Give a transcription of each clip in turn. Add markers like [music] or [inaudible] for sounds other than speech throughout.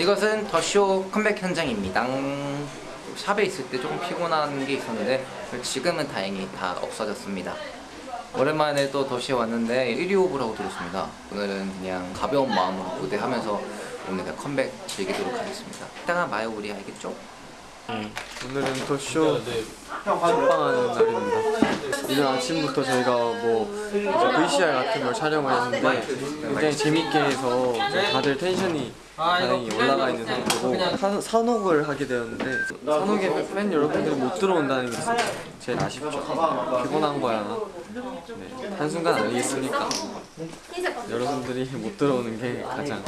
이것은 더쇼 컴백 현장입니다. 샵에 있을 때 조금 피곤한 게 있었는데 지금은 다행히 다 없어졌습니다. 오랜만에 또 더쇼에 왔는데 1위 호흡을 하고 들었습니다. 오늘은 그냥 가벼운 마음으로 무대하면서 오늘 그냥 컴백 즐기도록 하겠습니다. 이따가 봐요 우리 알겠죠? 오늘은 더쇼 첫방하는 날입니다. 이른 아침부터 저희가 뭐 VCR 같은 걸 촬영을 했는데 굉장히 재밌게 해서 다들 텐션이 다행히 올라가 있는 상태고 산- 산옥을 하게 되었는데 산옥에 팬 여러분들이 못 들어온다는 게 제일 아쉽죠. 피곤한 거야. 네, 한순간 아니겠습니까? 여러분들이 못 들어오는 게 가장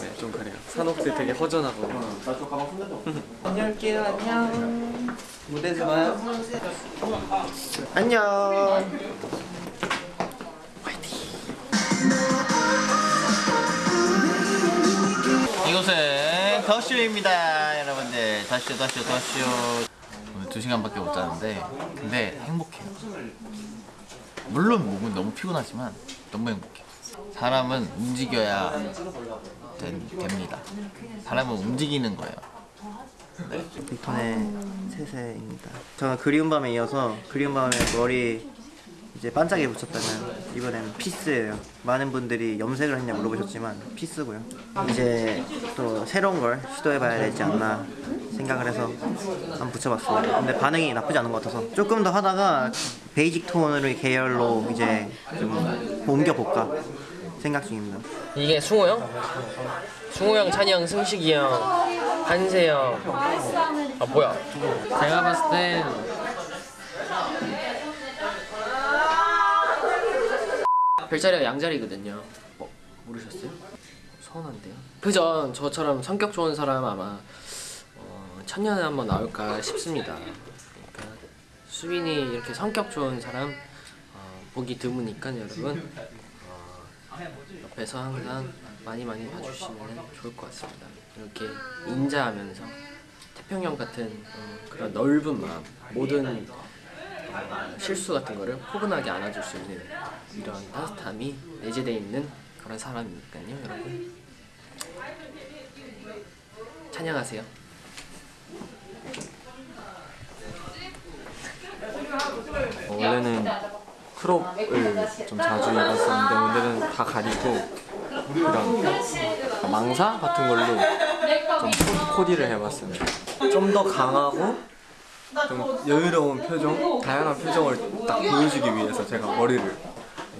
네, 좀 그래요. 산옥들 되게 허전하고 [laughs] 안녕할게요 안녕 무대에서 안녕. 이곳은 더쇼입니다 여러분들. 더쇼 더쇼 더쇼. 오늘 2시간밖에 못 자는데 근데 행복해요. 물론 몸은 너무 피곤하지만 너무 행복해요. 사람은 움직여야 된, 됩니다. 사람은 움직이는 거예요 빅톤의 세세입니다. 저는 그리운 밤에 이어서 그리운 밤에 머리 이제 반짝이 붙였다면 이번엔 piece예요. 많은 분들이 염색을 했냐 물어보셨지만 piece고요. 이제 또 새로운 걸 시도해봐야 되지 않나 생각을 해서 한번 붙여봤습니다. 근데 반응이 나쁘지 않은 것 같아서 조금 더 하다가 basic 톤으로 계열로 이제 좀 옮겨볼까 생각 중입니다. 이게 승호 형? 승호 형, 찬이 형, 승식이 형, 한세 형. 아 뭐야? 제가 봤을 땐 별자리가 양자리거든요. 어, 모르셨어요? 서운한데요? 그전 저처럼 성격 좋은 사람 아마 어, 천년에 한번 나올까 싶습니다. 그러니까 수빈이 이렇게 성격 좋은 사람 어, 보기 드무니까 여러분 어, 옆에서 항상 많이 많이 봐주시면 좋을 것 같습니다. 이렇게 인자하면서 태평양 같은 어, 그런 넓은 마음, 모든 어, 실수 같은 거를 포근하게 안아줄 수 있는 이런 따뜻함이 내재되어 있는 그런 사람이니까요, 여러분. 찬양하세요. 어, 원래는 크롭을 좀 자주 입었었는데 오늘은 다 가리고 이런 망사 같은 걸로 좀 코- 코디를 해봤습니다. 좀더 강하고 좀 여유로운 표정, 다양한 표정을 딱 보여주기 위해서 제가 머리를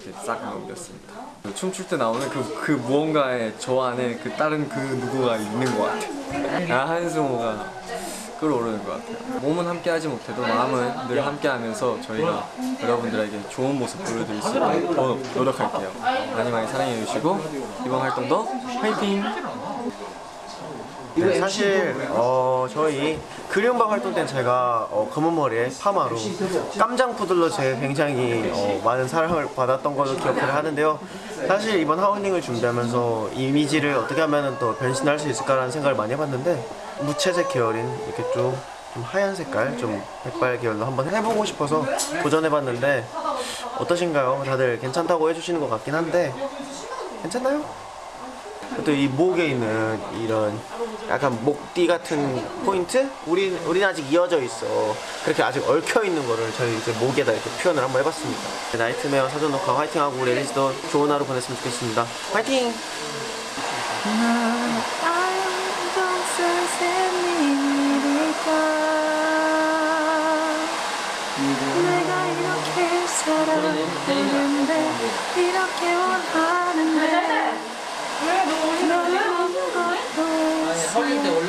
이렇게 싹 넘겼습니다. 그 춤출 때 나오는 그, 그 무언가에 저 안에 그 다른 그 누구가 있는 것 같아요. 아, 한승호가 끌어오르는 것 같아요. 몸은 함께 하지 못해도 마음은 늘 함께 하면서 저희가 여러분들에게 좋은 모습 보여드릴 수 있도록 더 노력할게요. 많이 많이 사랑해 주시고 이번 활동도 화이팅! 네, 사실 어, 저희 그리움방 활동 때는 제가 어, 검은 머리에 파마로 깜장 푸들로 제 굉장히 어, 많은 사랑을 받았던 걸로 기억을 하는데요. 사실 이번 하우닝을 준비하면서 이미지를 어떻게 하면 더 변신할 수 있을까라는 생각을 많이 해봤는데 무채색 계열인 이렇게 좀, 좀 하얀 색깔, 좀 백발 계열로 한번 해보고 싶어서 도전해봤는데 어떠신가요? 다들 괜찮다고 해주시는 것 같긴 한데 괜찮나요? 또 이 목에 있는 이런 약간 목띠 같은 포인트? 우린, 우린 아직 이어져 있어. 그렇게 아직 얽혀 있는 거를 저희 이제 목에다 이렇게 표현을 한번 해봤습니다. Nightmare 사전 녹화 화이팅하고 우리 앨리스도 좋은 하루 보냈으면 좋겠습니다. 화이팅! 내가 이렇게 사랑했는데 이렇게 원하는데 아무것도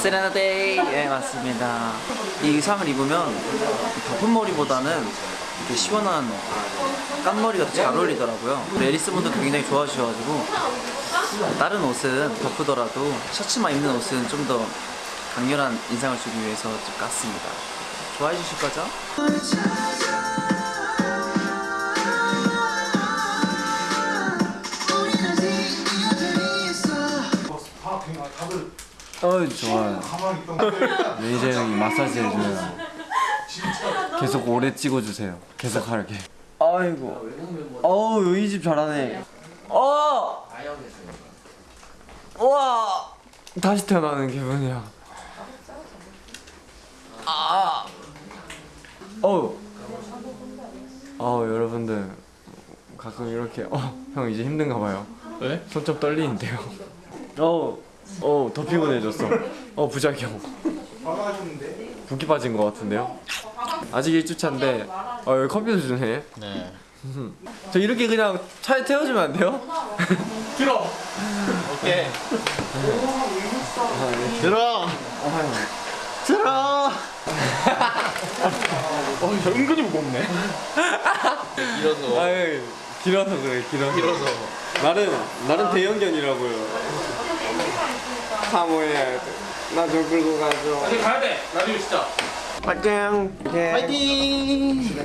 세레나데이 예 맞습니다. 이 의상을 입으면 덮은 머리보다는 이렇게 시원한 깐머리가 더잘 어울리더라고요. 우리 앨리스 분들도 굉장히 좋아하셔가지고 다른 옷은 덮으더라도 셔츠만 입는 옷은 좀 더 강렬한 인상을 주기 위해서 좀 깠습니다 좋아해 주실 거죠? 어이 좋아요. 레이저 형이 마사지 해줘요. 계속 오래 찍어주세요. 계속 하게. 아이고. 어우 이집 잘하네. 어! 와 다시 태어나는 기분이야. 아. 어우. 어 여러분들 가끔 이렇게 어형 이제 힘든가 봐요. 왜? 손 좀 떨리는데요. [laughs] 어, 어, 더 피곤해졌어. 어, 부작용. 붓기 빠진 것 같은데요. 아직 1주차인데, 어, 여기 컴퓨터 주네. 네. [laughs] 저 이렇게 그냥 차에 태워주면 안 돼요? [laughs] 오케이. 들어. 들어. 이런 거. 아유, 길어서 그래, 길어서. 길어서. 나는, 나는 대형견이라고요. 사모예요. 나좀 끌고 가죠. 파이팅! 예. 파이팅.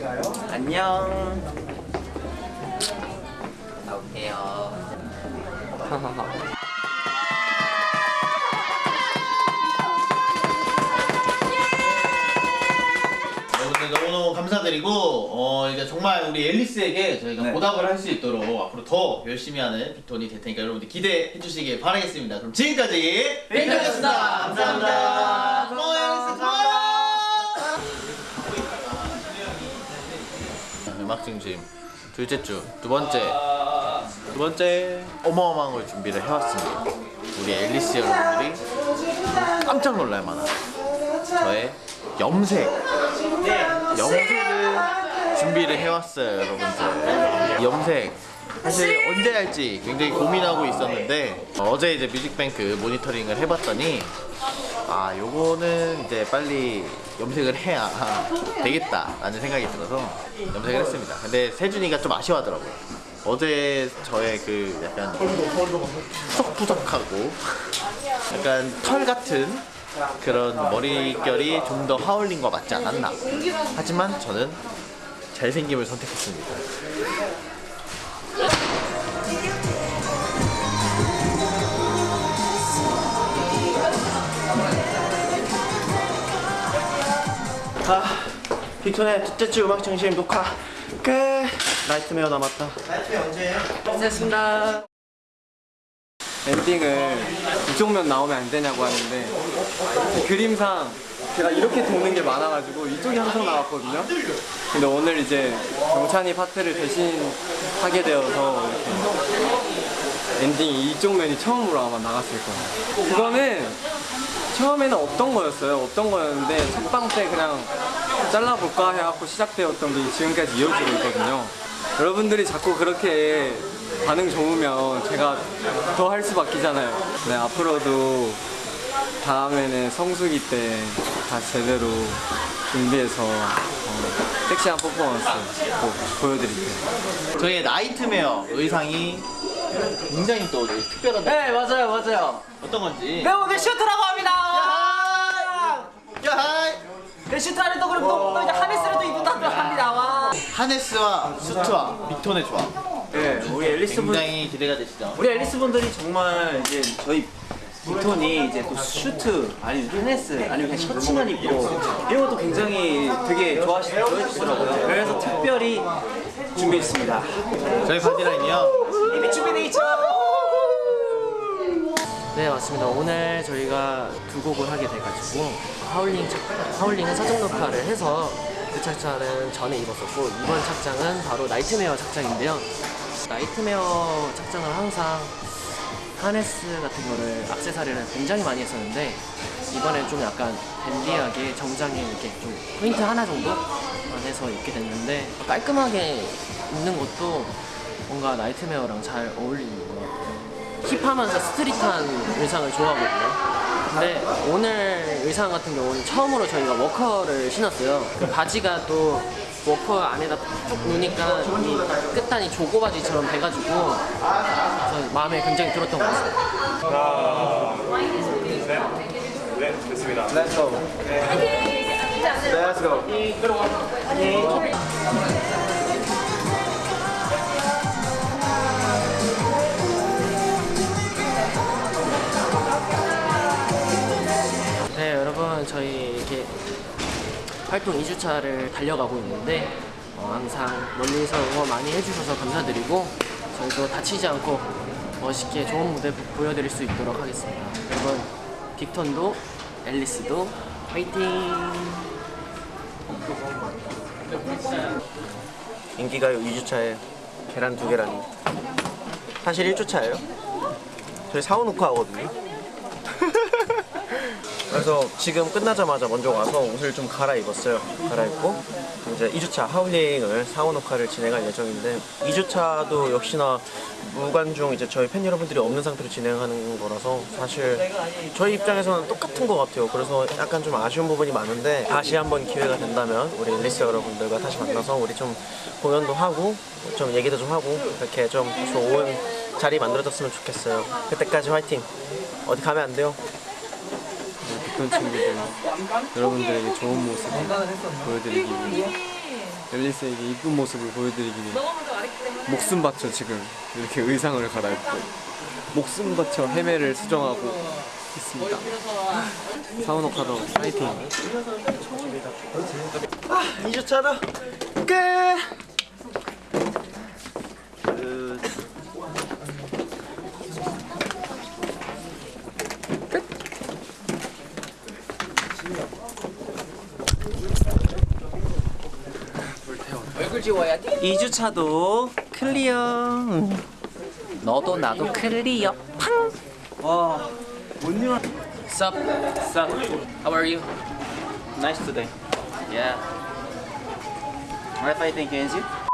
안녕. 나올게요. [laughs] 감사드리고 어 이제 정말 우리 앨리스에게 저희가 네. 보답을 할 수 있도록 앞으로 더 열심히 하는 빅톤이 될 테니까 여러분들 기대해 주시길 바라겠습니다. 그럼 지금까지 빅톤이었습니다. 감사합니다. 고마워요, 앨리스. 고마워요. 음악 중심 둘째 주 두 번째 두 번째 어마어마한 걸 준비를 해왔습니다. 우리 앨리스 여러분들이 깜짝 놀랄 만한 저의 염색 염색을 준비를 해왔어요 여러분들. 염색. 사실 언제 할지 굉장히 고민하고 있었는데 어제 이제 뮤직뱅크 모니터링을 해봤더니 아 요거는 이제 빨리 염색을 해야 되겠다 라는 생각이 들어서 염색을 했습니다. 근데 세준이가 좀 아쉬워하더라고요. 어제 저의 그 약간 푸석푸석하고 약간 털 같은 그런 머릿결이 좀 더 Howling과 맞지 않았나. 하지만 저는 잘생김을 선택했습니다 아, 빅톤의 첫째 주 음악 중심 녹화 끝! Nightmare 남았다. 됐습니다. 엔딩을 이쪽면 나오면 안 되냐고 하는데 그림상 제가 이렇게 도는 게 많아가지고 이쪽이 항상 나왔거든요. 근데 오늘 이제 정찬이 파트를 대신 하게 되어서 이렇게 엔딩이 이쪽 면이 처음으로 아마 나갔을 거예요. 그거는 처음에는 없던 거였어요. 없던 거였는데 첫방 때 그냥 잘라볼까 해갖고 시작되었던 게 지금까지 이어지고 있거든요. 여러분들이 자꾸 그렇게 반응 좋으면 제가 더 할 수밖이잖아요. 네, 앞으로도 다음에는 성수기 때 다 제대로 준비해서 어, 섹시한 퍼포먼스 꼭 보여드릴게요. 저희의 Nightmare 의상이 굉장히 또 특별한데 네 맞아요 맞아요. 어떤 건지 네 오늘 슈트라고 합니다. 야하이 그 슈트를 또 그리고 또, 또 이제 harness를 또 입는다고 합니다. 와. harness와 수트와 빅톤의 조합 네 우리 앨리스 분 굉장히 기대가 되시죠? 우리 앨리스 분들이 정말 이제 저희 빅톤이 이제 또 슈트 아니면 하네스 아니면 그냥 셔츠만 입고 이런 것도 굉장히 되게 좋아하시, 좋아해주시더라고요. 그래서 특별히 준비했습니다. 저희 body line이요 이미 준비돼 있죠. 네 맞습니다. 오늘 저희가 두 곡을 하게 돼가지고 하울링 착, Howling은 사전 녹화를 해서 그 착장은 전에 입었었고 이번 착장은 바로 Nightmare 착장인데요. Nightmare 착장을 항상 하네스 같은 거를 악세사리를 굉장히 많이 했었는데 이번엔 좀 약간 댄디하게 정장에 이렇게 좀 포인트 하나 정도만 해서 입게 됐는데 깔끔하게 입는 것도 뭔가 Nightmare랑 잘 어울리는 것 같아요. hip하면서 street한 의상을 좋아하거든요. 근데 오늘 의상 같은 경우는 처음으로 저희가 워커를 신었어요. 그 바지가 또 워커 안에다 쭉 넣으니까 이 끝단이 jogger 바지처럼 돼가지고 마음에 굉장히 들었던 것 같아요. Let's go. Let's go. 활동 2주차를 달려가고 있는데 어, 항상 멀리서 응원 많이 해주셔서 감사드리고 저희도 다치지 않고 멋있게 좋은 무대 보- 보여드릴 수 있도록 하겠습니다. 여러분 빅톤도 앨리스도 화이팅! 인기가요 2주차에 계란 두 개라니 사실 1주차예요 저희 사후 녹화하거든요 [laughs] 그래서 지금 끝나자마자 먼저 와서 옷을 좀 갈아입었어요. 갈아입고 이제 2주차 하울링을 녹화를 진행할 예정인데 2주차도 역시나 무관중 이제 저희 팬 여러분들이 없는 상태로 진행하는 거라서 사실 저희 입장에서는 똑같은 것 같아요. 그래서 약간 좀 아쉬운 부분이 많은데 다시 한번 기회가 된다면 우리 앨리스 여러분들과 다시 만나서 우리 좀 공연도 하고 좀 얘기도 좀 하고 이렇게 좀 좋은 자리 만들어졌으면 좋겠어요. 그때까지 화이팅! 어디 가면 안 돼요 빅톤 친구들 여러분들에게 좋은 모습 보여드리기 위해 앨리스에게 이쁜 모습을 보여드리기 위해 목숨 바쳐 지금 이렇게 의상을 갈아입고 목숨 바쳐 헤매를 수정하고 있습니다. 사우노카도 파이팅! 2주차다 끝 지워야 돼. 2주차도 클리어. 너도 나도 클리어. 팡. 와. Sup? Sup? How are you? Nice today. Yeah. Alright, fighting Kenji.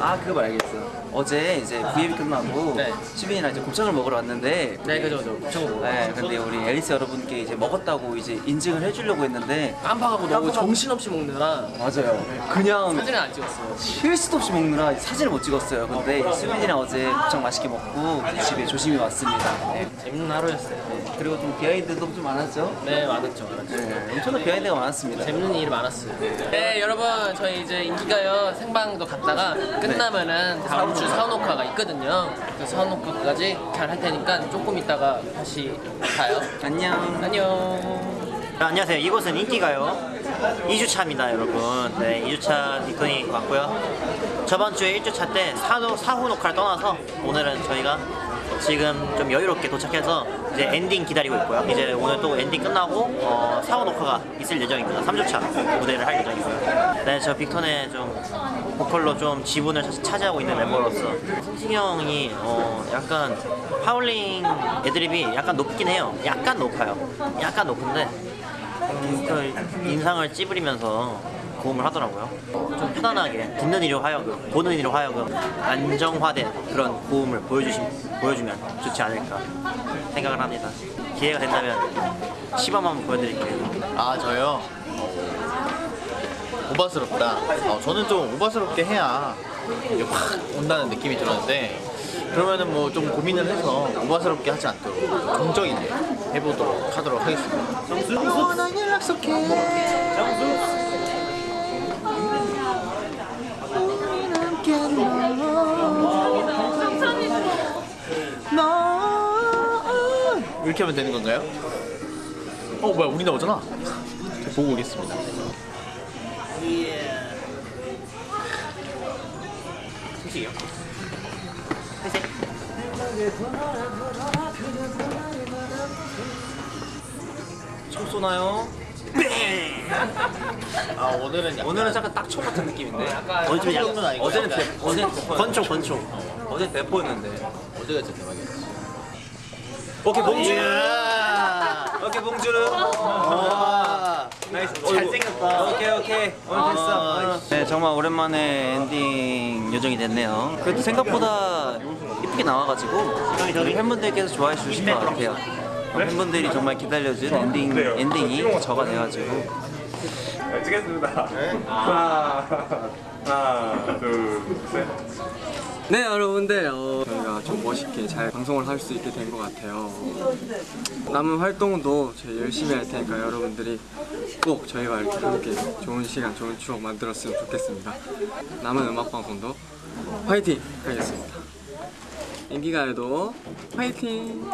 아 그거 말겠어. 어제 이제 V앱이 끝나고 네. 시빈이랑 이제 곱창을 먹으러 왔는데 네, 그죠, 그죠. 곱창. 네, 근데 우리 앨리스 여러분께 이제 먹었다고 이제 인증을 해주려고 했는데 깜빡하고 너무. 정신없이 먹느라 맞아요. 그냥 사진을 안 찍었어요. 쉴 수도 없이 먹느라 사진을 못 찍었어요. 근데 수빈이랑 어제 곱창 맛있게 먹고 집에 조심히 왔습니다. 네. 재밌는 하루였어요. 네. 그리고 좀 비하인드도 좀 많았죠? 네, 많았죠, 많았죠. 네, 엄청난 비하인드가 많았습니다. 재밌는 일이 많았어요. 네, 여러분 저희 이제 인기가요 생방도 갔다가 끝나면은 다음 주 사우노카가 있거든요. 그 사우노카까지 잘 할 테니까 조금 있다가 다시 가요. 안녕. 안녕. 안녕하세요. 이곳은 인기가요. 2주차입니다, 여러분. 네, 2주차 빅톤이 왔고요. 저번 주에 1주차 때 사후, 사후 녹화를 떠나서 오늘은 저희가 지금 좀 여유롭게 도착해서 이제 엔딩 기다리고 있고요. 이제 오늘 또 엔딩 끝나고 어, 사후 녹화가 있을 예정입니다. 3주차 무대를 할 예정이고요. 네, 저 빅톤의 좀 보컬로 좀 지분을 차- 차지하고 있는 멤버로서 승식이 형이 어, 약간 하울링 애드립이 약간 높긴 해요. 약간 높아요. 약간 높은데 음, 그 인상을 찌푸리면서 고음을 하더라고요. 어, 좀 편안하게 듣는 이로 하여금, 보는 이로 하여금 안정화된 그런 고음을 보여주시, 보여주면 좋지 않을까 생각을 합니다. 기회가 된다면 시범 한번 보여드릴게요. 아 저요 오바스럽다 어, 저는 좀 오바스럽게 해야 이게 확 온다는 느낌이 들었는데 그러면은 뭐 좀 고민을 해서 오바스럽게 하지 않도록 정적이게 해보도록 하도록 하겠습니다 이렇게 하면 되는 건가요? 어 뭐야 우리 나오잖아 저 보고 오겠습니다? 총 쏘나요? 아 오늘은 약간 오늘은 약간 딱총 같은 느낌인데. 아니고 어제는 대, 약간 어제는 대포. 권총, 권총. 어제 대포였는데. 어제가 진짜 대박이었지 오케이 bonjour. 이야. 오케이 bonjour. 와. nice. 잘생겼다. 오케이 오케이. 오늘 됐어. 네 정말 오랜만에 엔딩 요정이 됐네요. 그래도 생각보다 이쁘게 나와가지고 우리 팬분들께서 좋아해 주실 것 같아요. 어, 팬분들이 정말 기다려준 엔딩 엔딩이 저가 돼가지고 찍겠습니다. 하나, 하나, 네 여러분들. 어, 저희가 좀 멋있게 잘 방송을 할 수 있게 된 것 같아요. 남은 활동도 저희 열심히 할 테니까 여러분들이 꼭 저희와 이렇게 함께 좋은 시간 좋은 추억 만들었으면 좋겠습니다. 남은 음악 방송도 화이팅! 하겠습니다. 인기가요도 화이팅